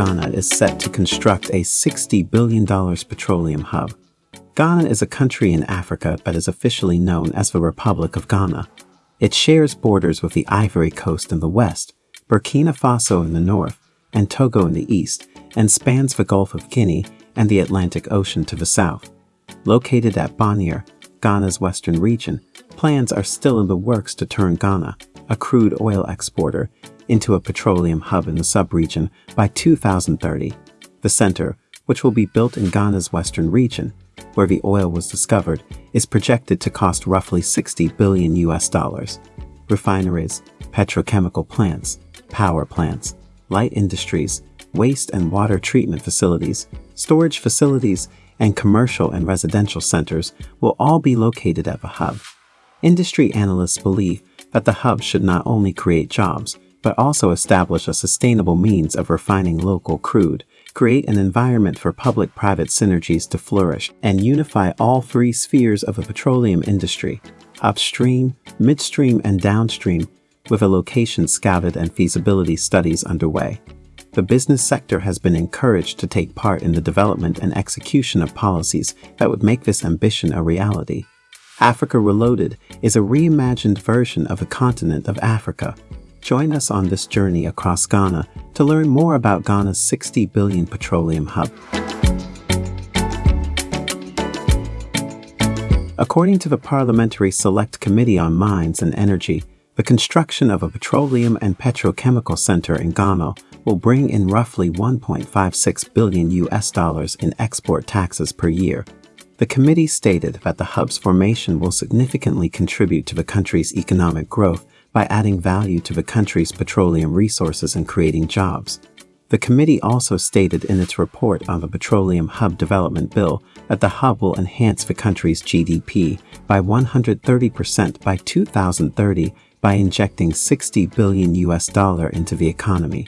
Ghana is set to construct a $60 billion petroleum hub. Ghana is a country in Africa that is officially known as the Republic of Ghana. It shares borders with the Ivory Coast in the west, Burkina Faso in the north, and Togo in the east, and spans the Gulf of Guinea and the Atlantic Ocean to the south. Located at Bonyere, Ghana's western region, plans are still in the works to turn Ghana, a crude oil exporter, into a petroleum hub in the subregion by 2030. The center, which will be built in Ghana's western region, where the oil was discovered, is projected to cost roughly 60 billion US dollars. Refineries, petrochemical plants, power plants, light industries, waste and water treatment facilities, storage facilities, and commercial and residential centers will all be located at the hub. Industry analysts believe that the hub should not only create jobs, but also establish a sustainable means of refining local crude, create an environment for public-private synergies to flourish, and unify all three spheres of the petroleum industry, upstream, midstream, and downstream, with a location scouted and feasibility studies underway. The business sector has been encouraged to take part in the development and execution of policies that would make this ambition a reality. Africa Reloaded is a reimagined version of the continent of Africa. Join us on this journey across Ghana to learn more about Ghana's 60 billion petroleum hub. According to the Parliamentary Select Committee on Mines and Energy, the construction of a petroleum and petrochemical center in Ghana will bring in roughly 1.56 billion US dollars in export taxes per year. The committee stated that the hub's formation will significantly contribute to the country's economic growth by adding value to the country's petroleum resources and creating jobs. The committee also stated in its report on the Petroleum Hub Development Bill that the hub will enhance the country's GDP by 130% by 2030 by injecting 60 billion US dollar into the economy.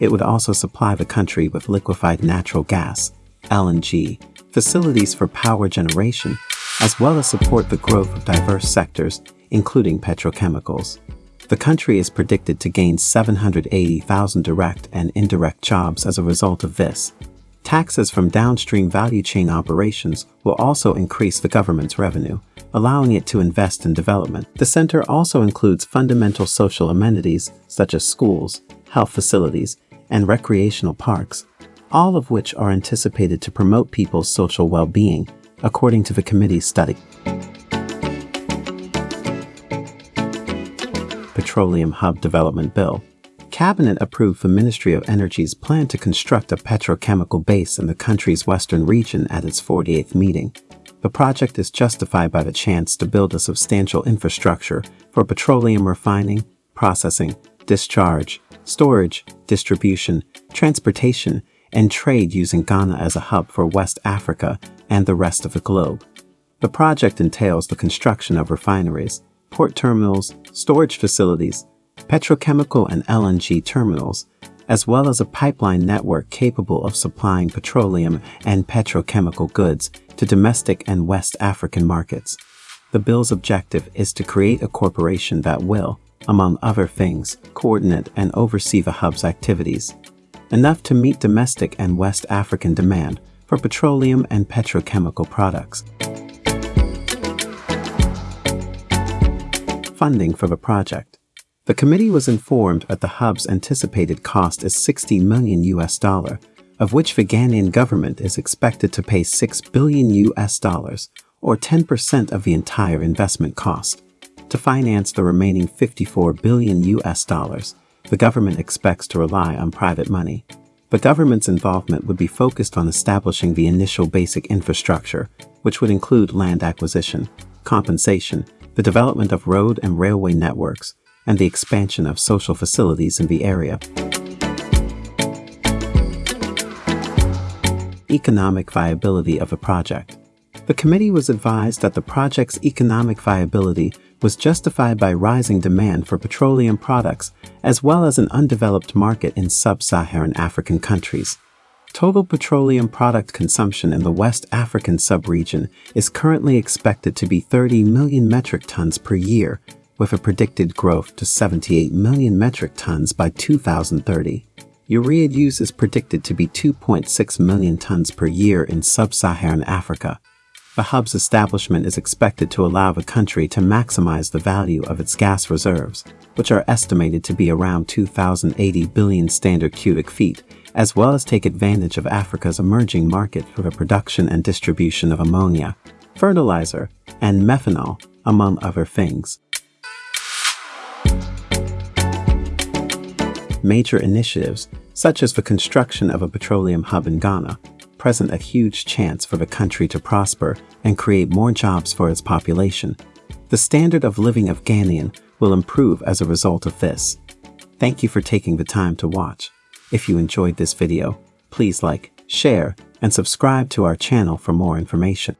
It would also supply the country with liquefied natural gas, LNG, facilities for power generation, as well as support the growth of diverse sectors, including petrochemicals. The country is predicted to gain 780,000 direct and indirect jobs as a result of this. Taxes from downstream value chain operations will also increase the government's revenue, allowing it to invest in development. The center also includes fundamental social amenities such as schools, health facilities, and recreational parks, all of which are anticipated to promote people's social well-being, according to the committee's study. Petroleum Hub Development Bill Cabinet approved the Ministry of Energy's plan to construct a petrochemical base in the country's western region at its 48th meeting. The project is justified by the chance to build a substantial infrastructure for petroleum refining, processing, discharge, storage, distribution, transportation, and trade using Ghana as a hub for West Africa and the rest of the globe. The project entails the construction of refineries, port terminals, storage facilities, petrochemical and LNG terminals, as well as a pipeline network capable of supplying petroleum and petrochemical goods to domestic and West African markets. The bill's objective is to create a corporation that will, among other things, coordinate and oversee the hub's activities, enough to meet domestic and West African demand for petroleum and petrochemical products. Funding for the project. The committee was informed that the hub's anticipated cost is 60 million US dollar, of which the Ghanaian government is expected to pay 6 billion US dollars, or 10% of the entire investment cost. To finance the remaining 54 billion US dollars, the government expects to rely on private money. The government's involvement would be focused on establishing the initial basic infrastructure, which would include land acquisition, compensation, the development of road and railway networks, and the expansion of social facilities in the area. Economic viability of the project. The committee was advised that the project's economic viability was justified by rising demand for petroleum products as well as an undeveloped market in sub-Saharan African countries. Total petroleum product consumption in the West African sub-region is currently expected to be 30 million metric tons per year, with a predicted growth to 78 million metric tons by 2030. Urea use is predicted to be 2.6 million tons per year in sub-Saharan Africa. The hub's establishment is expected to allow the country to maximize the value of its gas reserves, which are estimated to be around 2,080 billion standard cubic feet, as well as take advantage of Africa's emerging market for the production and distribution of ammonia, fertilizer, and methanol, among other things. Major initiatives, such as the construction of a petroleum hub in Ghana, present a huge chance for the country to prosper and create more jobs for its population. The standard of living of Ghanaian will improve as a result of this. Thank you for taking the time to watch. If you enjoyed this video, please like, share, and subscribe to our channel for more information.